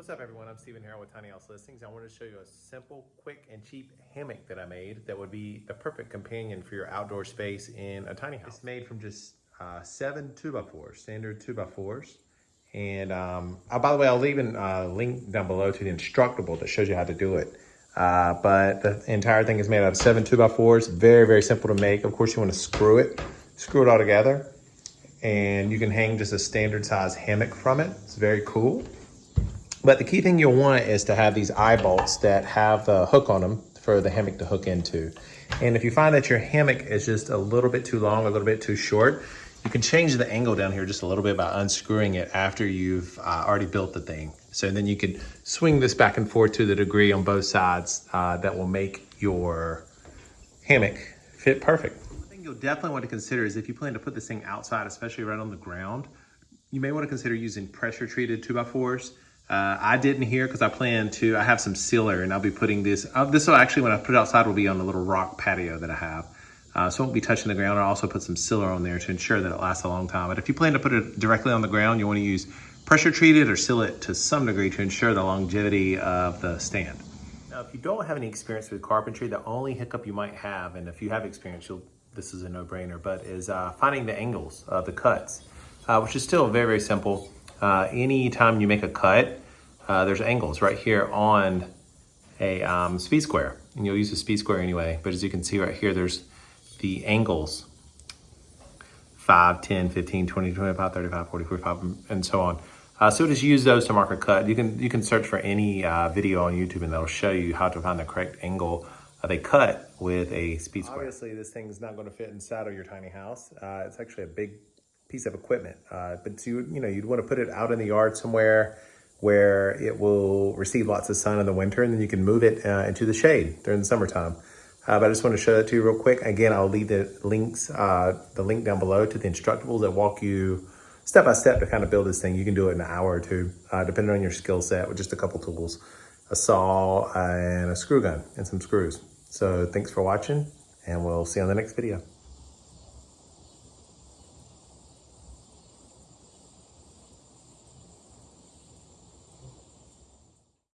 What's up everyone, I'm Steven Harrell with Tiny House Listings. I wanted to show you a simple, quick, and cheap hammock that I made that would be the perfect companion for your outdoor space in a tiny house. It's made from just uh, seven 2x4s, standard 2x4s. And um, oh, by the way, I'll leave a uh, link down below to the Instructable that shows you how to do it. Uh, but the entire thing is made out of seven 2x4s, very, very simple to make. Of course, you want to screw it, screw it all together. And you can hang just a standard size hammock from it. It's very cool. But the key thing you'll want is to have these eye bolts that have the hook on them for the hammock to hook into. And if you find that your hammock is just a little bit too long, a little bit too short, you can change the angle down here just a little bit by unscrewing it after you've uh, already built the thing. So then you can swing this back and forth to the degree on both sides uh, that will make your hammock fit perfect. One thing you'll definitely want to consider is if you plan to put this thing outside, especially right on the ground, you may want to consider using pressure treated 2x4s uh, I didn't here because I plan to, I have some sealer and I'll be putting this, uh, this will actually, when I put it outside, will be on the little rock patio that I have. Uh, so it won't be touching the ground. I'll also put some sealer on there to ensure that it lasts a long time. But if you plan to put it directly on the ground, you want to use pressure treated or seal it to some degree to ensure the longevity of the stand. Now, if you don't have any experience with carpentry, the only hiccup you might have, and if you have experience, this is a no-brainer, but is uh, finding the angles of the cuts, uh, which is still very, very simple. Uh, anytime you make a cut, uh, there's angles right here on a um, speed square. And you'll use a speed square anyway, but as you can see right here, there's the angles 5, 10, 15, 20, 25, 35, 40, 45, and so on. Uh, so just use those to mark a cut. You can you can search for any uh, video on YouTube and that'll show you how to find the correct angle of a cut with a speed square. Obviously, this thing's not going to fit inside of your tiny house. Uh, it's actually a big piece of equipment, uh, but you you know you'd want to put it out in the yard somewhere where it will receive lots of sun in the winter and then you can move it uh, into the shade during the summertime. Uh, but I just want to show that to you real quick. Again, I'll leave the links, uh, the link down below to the instructables that walk you step by step to kind of build this thing. You can do it in an hour or two, uh, depending on your skill set with just a couple tools, a saw and a screw gun and some screws. So thanks for watching and we'll see you on the next video.